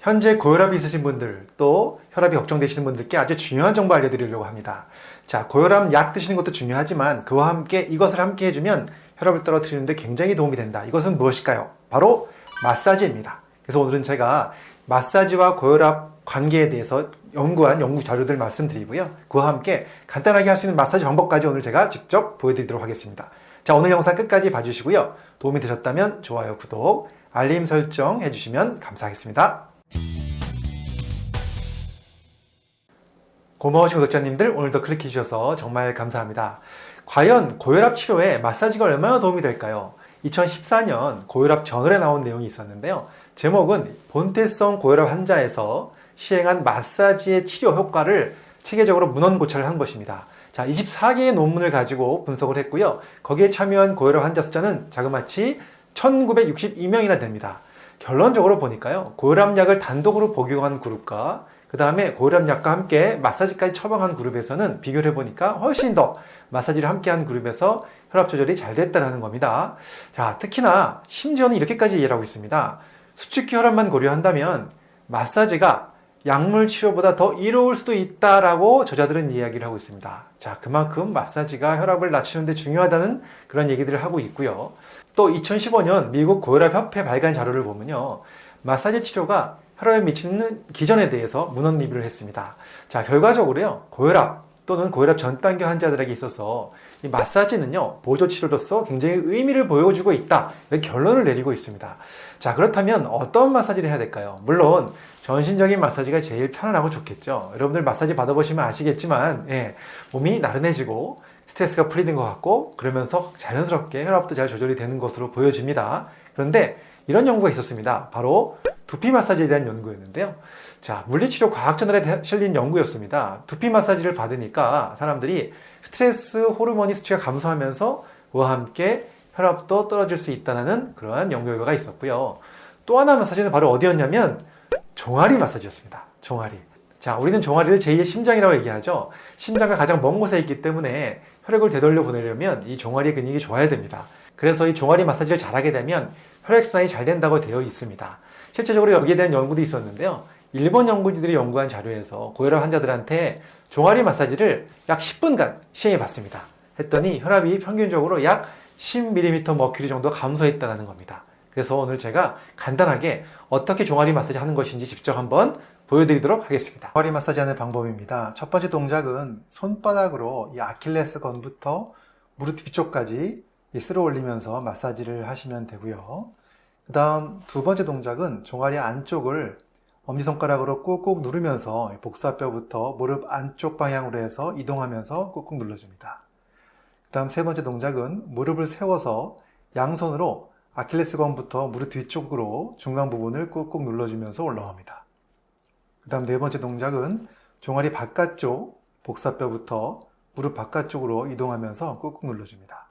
현재 고혈압이 있으신 분들 또 혈압이 걱정되시는 분들께 아주 중요한 정보 알려드리려고 합니다. 자, 고혈압 약 드시는 것도 중요하지만 그와 함께 이것을 함께 해주면 혈압을 떨어뜨리는데 굉장히 도움이 된다. 이것은 무엇일까요? 바로 마사지입니다. 그래서 오늘은 제가 마사지와 고혈압 관계에 대해서 연구한 연구 자료들 말씀드리고요. 그와 함께 간단하게 할 수 있는 마사지 방법까지 오늘 제가 직접 보여드리도록 하겠습니다. 자, 오늘 영상 끝까지 봐주시고요. 도움이 되셨다면 좋아요, 구독, 알림 설정 해주시면 감사하겠습니다. 고마우신 구독자님들 오늘도 클릭해 주셔서 정말 감사합니다. 과연 고혈압 치료에 마사지가 얼마나 도움이 될까요? 2014년 고혈압 저널에 나온 내용이 있었는데요. 제목은 본태성 고혈압 환자에서 시행한 마사지의 치료 효과를 체계적으로 문헌 고찰을 한 것입니다. 자, 24개의 논문을 가지고 분석을 했고요. 거기에 참여한 고혈압 환자 숫자는 자그마치 1962명이나 됩니다. 결론적으로 보니까요. 고혈압약을 단독으로 복용한 그룹과 그 다음에 고혈압약과 함께 마사지까지 처방한 그룹에서는 비교를 해보니까 훨씬 더 마사지를 함께한 그룹에서 혈압 조절이 잘 됐다는 겁니다. 자, 특히나 심지어는 이렇게까지 이해를 하고 있습니다. 수축기 혈압만 고려한다면 마사지가 약물 치료보다 더 이로울 수도 있다라고 저자들은 이야기를 하고 있습니다. 자, 그만큼 마사지가 혈압을 낮추는데 중요하다는 그런 얘기들을 하고 있고요. 또 2015년 미국 고혈압 협회 발간 자료를 보면요. 마사지 치료가 혈압에 미치는 기전에 대해서 문헌 리뷰를 했습니다. 자, 결과적으로요. 고혈압 또는 고혈압 전 단계 환자들에게 있어서 이 마사지는요. 보조 치료로서 굉장히 의미를 보여주고 있다. 이렇게 결론을 내리고 있습니다. 자, 그렇다면 어떤 마사지를 해야 될까요? 물론 전신적인 마사지가 제일 편안하고 좋겠죠. 여러분들 마사지 받아보시면 아시겠지만 예, 몸이 나른해지고 스트레스가 풀리는 것 같고 그러면서 자연스럽게 혈압도 잘 조절이 되는 것으로 보여집니다. 그런데 이런 연구가 있었습니다. 바로 두피 마사지에 대한 연구였는데요. 자, 물리치료 과학저널에 실린 연구였습니다. 두피 마사지를 받으니까 사람들이 스트레스 호르몬이 수치가 감소하면서 그와 함께 혈압도 떨어질 수 있다는 그러한 연구 결과가 있었고요. 또 하나 마사지는 바로 어디였냐면 종아리 마사지였습니다. 종아리. 자, 우리는 종아리를 제2의 심장이라고 얘기하죠. 심장과 가장 먼 곳에 있기 때문에 혈액을 되돌려 보내려면 이 종아리 근육이 좋아야 됩니다. 그래서 이 종아리 마사지를 잘하게 되면 혈액순환이 잘 된다고 되어 있습니다. 실제적으로 여기에 대한 연구도 있었는데요. 일본 연구진들이 연구한 자료에서 고혈압 환자들한테 종아리 마사지를 약 10분간 시행해 봤습니다. 했더니 혈압이 평균적으로 약 10mm 머큐리 정도 감소했다는 겁니다. 그래서 오늘 제가 간단하게 어떻게 종아리 마사지 하는 것인지 직접 한번 보여드리도록 하겠습니다. 종아리 마사지 하는 방법입니다. 첫 번째 동작은 손바닥으로 이 아킬레스 건부터 무릎 뒤쪽까지 쓸어 올리면서 마사지를 하시면 되고요. 그 다음 두 번째 동작은 종아리 안쪽을 엄지손가락으로 꾹꾹 누르면서 복사뼈부터 무릎 안쪽 방향으로 해서 이동하면서 꾹꾹 눌러줍니다. 그 다음 세 번째 동작은 무릎을 세워서 양손으로 아킬레스건부터 무릎 뒤쪽으로 중간 부분을 꾹꾹 눌러주면서 올라옵니다. 그 다음 네 번째 동작은 종아리 바깥쪽 복사뼈부터 무릎 바깥쪽으로 이동하면서 꾹꾹 눌러줍니다.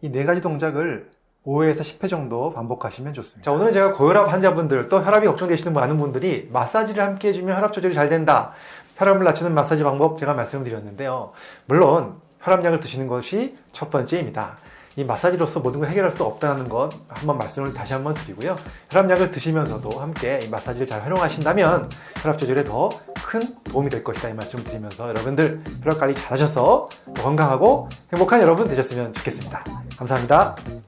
이 네 가지 동작을 5회에서 10회 정도 반복하시면 좋습니다. 자, 오늘은 제가 고혈압 환자분들 또 혈압이 걱정되시는 많은 분들이 마사지를 함께 해주면 혈압 조절이 잘 된다. 혈압을 낮추는 마사지 방법 제가 말씀드렸는데요. 물론 혈압약을 드시는 것이 첫 번째입니다. 이 마사지로서 모든 걸 해결할 수 없다는 것 한번 말씀을 다시 한번 드리고요. 혈압약을 드시면서도 함께 이 마사지를 잘 활용하신다면 혈압 조절에 더 큰 도움이 될 것이다 이 말씀을 드리면서 여러분들 혈압 관리 잘 하셔서 건강하고 행복한 여러분 되셨으면 좋겠습니다. 감사합니다.